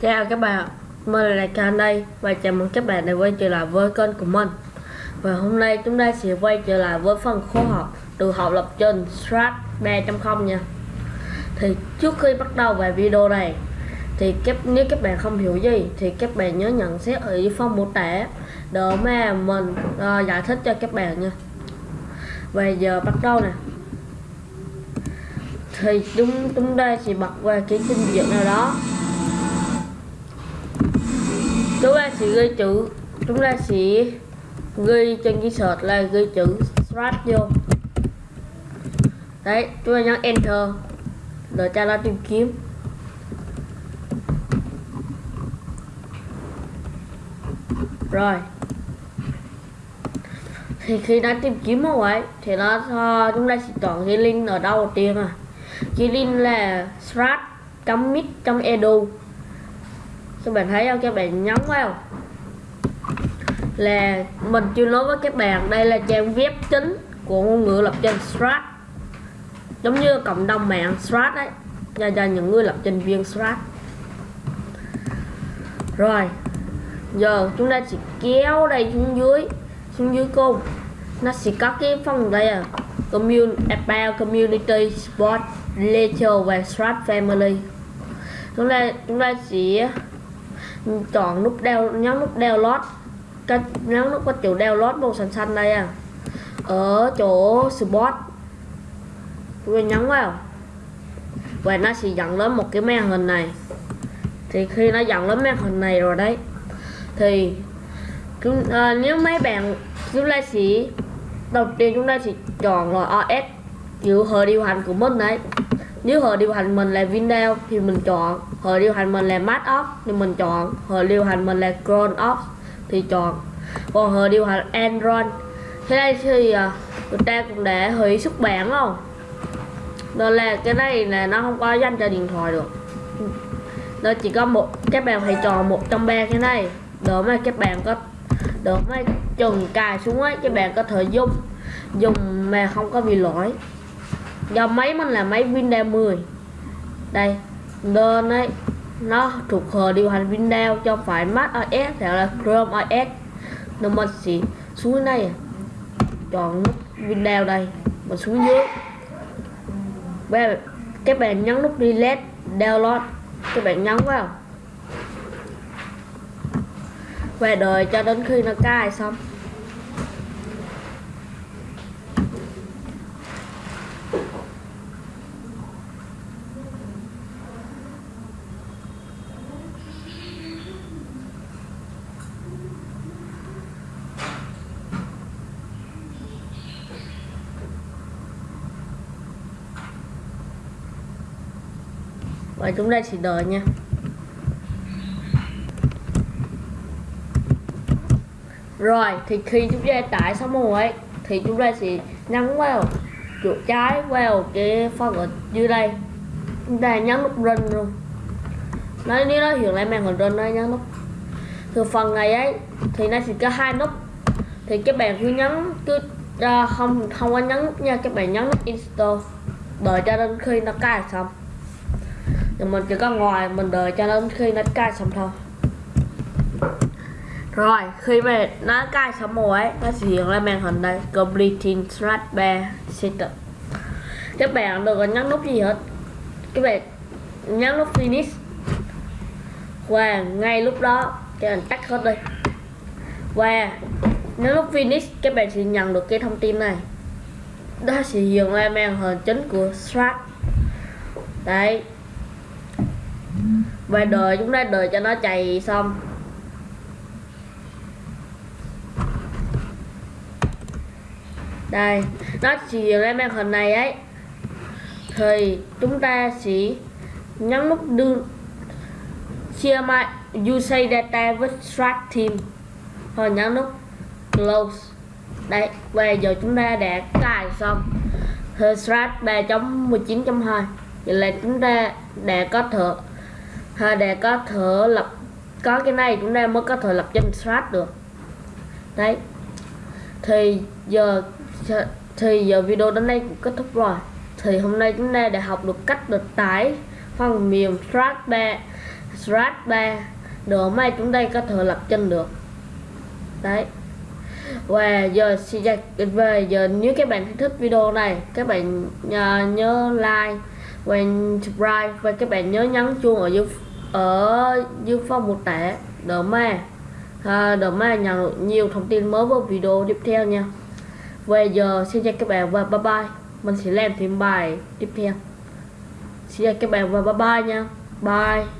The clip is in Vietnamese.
Chào các bạn, mình là Khan đây và chào mừng các bạn đã quay trở lại với kênh của mình. Và hôm nay chúng ta sẽ quay trở lại với phần khối học từ học lập trình Strat 3.0 nha. Thì trước khi bắt đầu về video này thì các nếu các bạn không hiểu gì thì các bạn nhớ nhận xét ở dưới phần mô tả để mà mình uh, giải thích cho các bạn nha. Và giờ bắt đầu nè. Thì chúng chúng ta sẽ bật qua cái trình diện nào đó chúng ta sẽ ghi chữ. Chúng ta sẽ ghi trên cái search là ghi chữ strat vô. Đấy, chúng ta nhấn enter để cho nó tìm kiếm. Rồi. Thì khi nó tìm kiếm như vậy thì nó chúng ta sẽ chọn cái link ở đâu đầu tiên à. Cái link là strat.mit.edu các bạn thấy không? Các bạn nhấn vào là mình chưa nói với các bạn đây là trang web chính của ngôn ngữ lập trình Strat. Giống như cộng đồng mạng Strat đấy dành cho những người lập trình viên Strat. Rồi, giờ chúng ta sẽ kéo đây xuống dưới xuống dưới cùng nó sẽ có cái phần đây à commun, about community sport later và Strat family. Chúng ta chúng ta sẽ chọn nút đeo nhóm nút download cái nhóm nút có chữ download màu xanh xanh đây à. Ở chỗ support. Tôi nhấn vào. Và nó sẽ dẫn đến một cái màn hình này. Thì khi nó dẫn đến màn hình này rồi đấy thì chúng, à, nếu mấy bạn chúng ta sẽ đầu tiên chúng ta sẽ chọn là OS kiểu hệ điều hành của mình đấy nếu hệ điều hành mình là Windows thì mình chọn. Hệ điều hành mình là Mac OS thì mình chọn. Hệ điều hành mình là Chrome OS thì chọn. Còn hệ điều hành Android thế đây thì à, người ta cũng để hủy xuất bản không đó là cái này là nó không có danh cho điện thoại được. Nó chỉ có một, các bạn phải chọn một trong ba cái này để mà các bạn có, để mà chừng cài xuống ấy, các bạn có thể dùng. Dùng mà không có bị lỗi do máy mình là máy Windows 10 đây nên ấy, nó thuộc hệ điều hành Windows cho phải Mac OS hoặc là Chrome OS nên mình sẽ xuống đây, chọn nút Windows đây, mình xuống dưới. Và các bạn nhấn nút delete, download, các bạn nhấn vào. Và đợi cho đến khi nó cài xong. Và chúng ta chỉ đợi nha. Rồi thì khi chúng ta tải xong rồi ấy thì chúng ta sẽ nhấn vào chuột trái vào cái phần ở dưới đây. Chúng ta nhấn nút run luôn. Nó nếu nó hiện lại màn hình run nó nhấn nút. Từ phần này ấy thì nó sẽ có hai nút. Thì các bạn cứ nhấn cứ uh, không không có nhấn nha các bạn nhấn nút install. Đợi cho đến khi nó cài xong thì mình chỉ có ngoài mình đợi cho đến khi nó cay xong thôi. Rồi, khi mà nó cay xong rồi ấy, nó sẽ hiện lên màn hình đây. Completing strat bear setup các bạn đừng nhấn nút gì hết. Các bạn nhấn nút finish. Và ngay lúc đó, các bạn tắt hết đi. Và nếu lúc finish, các bạn sẽ nhận được cái thông tin này. Đó sẽ hiện lên màn hình chính của strat đấy và đợi chúng ta đợi cho nó chạy xong. Đây, nó chỉ lên màn hình này ấy. Thì chúng ta sẽ nhấn nút đưa share my usage data with strat team rồi nhấn nút close. Đây về giờ chúng ta đã cài xong. Strat 3.19.2 vậy là chúng ta đã có thể để có thể lập, có cái này chúng ta mới có thể lập danh sách được. Đấy. Thì giờ thì giờ video đến đây cũng kết thúc rồi. Thì hôm nay chúng ta đã học được cách được tải phần mềm strat 3 strat 3 để may chúng ta có thể lập chân được. Đấy. Và giờ xin về giờ nếu các bạn thích video này, các bạn à, nhớ like và subscribe, và các bạn nhớ nhấn chuông ở dưới Ờ, ở Dương Phong mô tả đỡ Ma. À, đỡ Ma nhận được nhiều thông tin mới vào video tiếp theo nha. Về giờ xin chào các bạn và bye bye. Mình sẽ làm thêm bài tiếp theo. Xin chào các bạn và bye bye nha. Bye.